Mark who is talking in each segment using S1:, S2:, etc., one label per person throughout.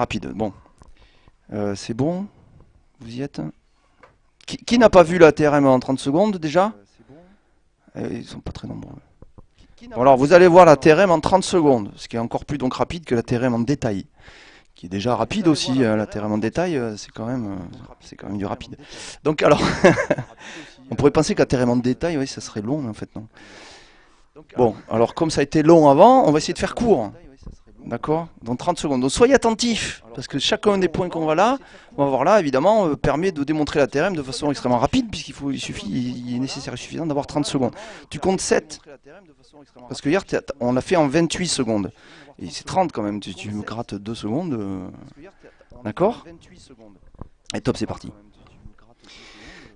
S1: rapide. Bon, Euh, c'est bon Vous y êtes Qui, qui n'a pas vu la TRM en 30 secondes déjà Euh, Ils sont pas très nombreux. Bon, alors vous allez voir la TRM en 30 secondes, ce qui est encore plus donc rapide que la TRM en détail, qui est déjà rapide aussi. euh, La TRM en détail, euh, c'est quand même, euh, c'est quand même du rapide. Donc alors, on pourrait penser que la TRM en détail, oui, ça serait long, mais en fait non. Bon, alors comme ça a été long avant, on va essayer de faire court. D'accord Dans 30 secondes. Donc soyez attentifs, parce que chacun des points qu'on va là, on va voir là, évidemment, euh, permet de démontrer la TRM de façon extrêmement rapide, puisqu'il faut, il suffit, il est nécessaire et suffisant d'avoir 30 secondes. Tu comptes 7, parce que hier, on l'a fait en 28 secondes. Et c'est 30 quand même, tu, tu me grattes 2 secondes. euh, D'accord Et top, c'est parti.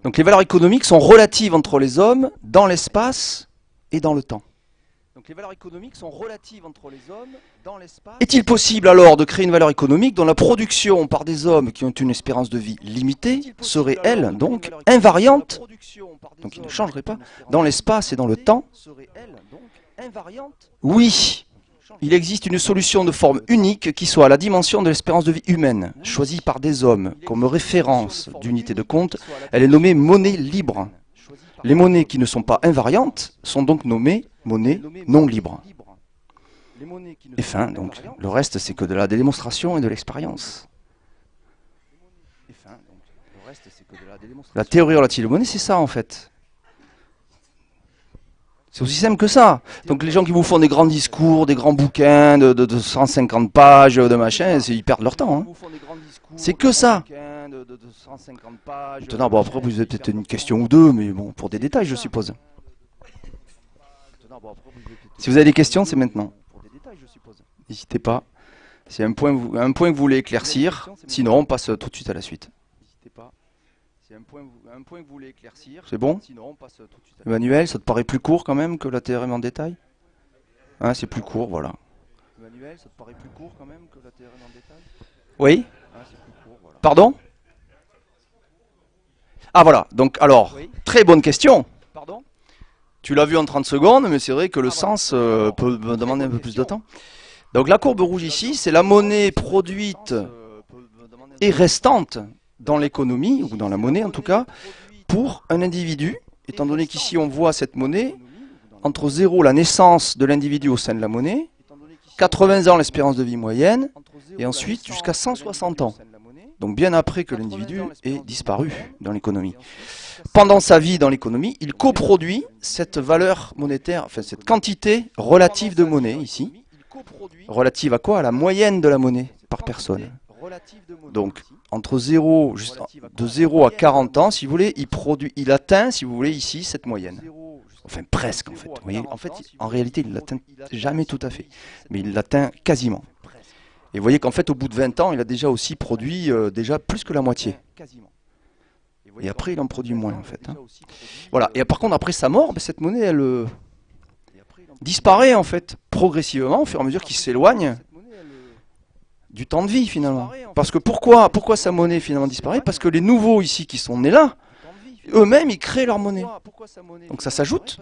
S1: Donc les valeurs économiques sont relatives entre les hommes, dans l'espace et dans le temps. Donc les valeurs économiques sont relatives entre les hommes, dans l'espace. Est-il possible alors de créer une valeur économique dont la production par des hommes qui ont une espérance de vie limitée serait, elle, donc, invariante, donc il ne changerait pas, dans l'espace et dans le temps Oui, il existe une solution de forme unique qui soit à la dimension de l'espérance de vie humaine, choisie par des hommes comme référence d'unité de compte. Elle est nommée monnaie libre. Les monnaies qui ne sont pas invariantes sont donc nommées monnaies non libres. Et fin, donc, le reste c'est que de la démonstration et de l'expérience. La théorie relative aux monnaies, c'est ça en fait. C'est aussi simple que ça. Donc les gens qui vous font des grands discours, des grands bouquins de, de- de 150 pages, de machin, ils perdent leur temps. hein. C'est que ça. Maintenant, bon, après, vous avez peut-être une question ou deux, mais bon, pour des détails, je suppose. Si vous avez des questions, c'est maintenant. N'hésitez pas. C'est un point, vous- un point que vous voulez éclaircir. Sinon, on passe tout de suite à la suite. C'est bon? Emmanuel, ça te paraît plus court quand même que la TRM en détail? Hein, c'est plus court, voilà. Emmanuel, ça te paraît plus court quand même que la TRM en détail? Oui Pardon? Ah voilà, donc alors, très bonne question. Tu l'as vu en 30 secondes, mais c'est vrai que le sens euh, peut me demander un peu plus de temps. Donc la courbe rouge ici, c'est la monnaie produite et restante dans l'économie, ou dans la monnaie en tout cas, pour un individu, étant donné qu'ici on voit cette monnaie, entre 0 la naissance de l'individu au sein de la monnaie, 80 ans l'espérance de vie moyenne, et ensuite jusqu'à 160 ans. Donc bien après que l'individu ait disparu dans l'économie. Pendant sa vie dans l'économie, il coproduit cette valeur monétaire, enfin cette quantité relative de monnaie ici. Relative à quoi? À la moyenne de la monnaie par personne. Donc entre 0, juste de 0 à 40 ans, si vous voulez, il produit, il atteint, si vous voulez, ici cette moyenne. Enfin presque en fait. Vous voyez, en fait, en réalité, il l'atteint jamais tout à fait, mais il l'atteint quasiment. Et vous voyez qu'en fait, au bout de 20 ans, il a déjà aussi produit euh, déjà plus que la moitié. Et après, il en produit moins, en fait. hein. Voilà. Et par contre, après sa mort, ben, cette monnaie, elle euh, disparaît, en fait, progressivement, au fur et à mesure qu'il s'éloigne du temps de vie, finalement. Parce que pourquoi, pourquoi sa monnaie, finalement, disparaît? Parce que les nouveaux, ici, qui sont nés là, eux-mêmes, ils créent leur monnaie. Donc ça s'ajoute.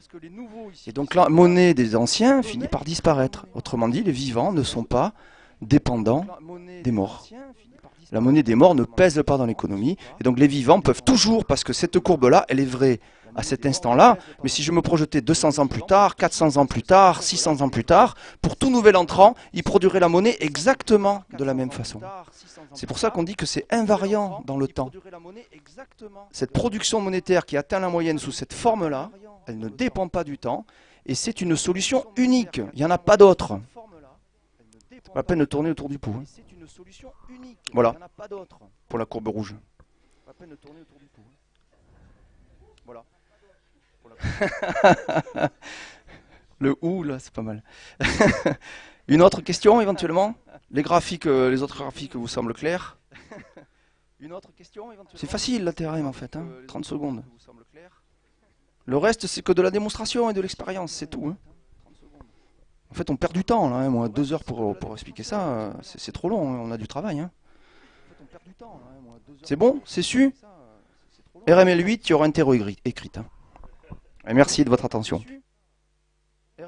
S1: Et donc la monnaie des anciens finit par disparaître. Autrement dit, les vivants ne sont pas dépendants des morts. La monnaie des morts ne pèse pas dans l'économie. Et donc les vivants peuvent toujours, parce que cette courbe-là, elle est vraie à cet instant-là, mais si je me projetais 200 ans plus tard, 400 ans plus tard, 600 ans plus tard, pour tout nouvel entrant, il produirait la monnaie exactement de la même façon. C'est pour ça qu'on dit que c'est invariant dans le temps. Cette production monétaire qui atteint la moyenne sous cette forme-là, elle ne dépend pas du temps, et c'est une solution unique. Il n'y en a pas d'autre. Pas la peine de tourner autour du pot. hein. Voilà, pour la courbe rouge. Le ou, là, c'est pas mal. Une autre question, éventuellement? Les graphiques, euh, les autres graphiques vous semblent clairs? C'est facile, la TRM, en fait. hein, 30 secondes. Le reste, c'est que de la démonstration et de l'expérience, c'est tout. hein. En fait, on perd du temps, là. hein, Moi, deux heures pour, expliquer ça, euh, c'est trop long. hein, On a du travail. hein. C'est bon C'est su? RML 8, il y aura un terreau écrit. hein. Merci de votre attention.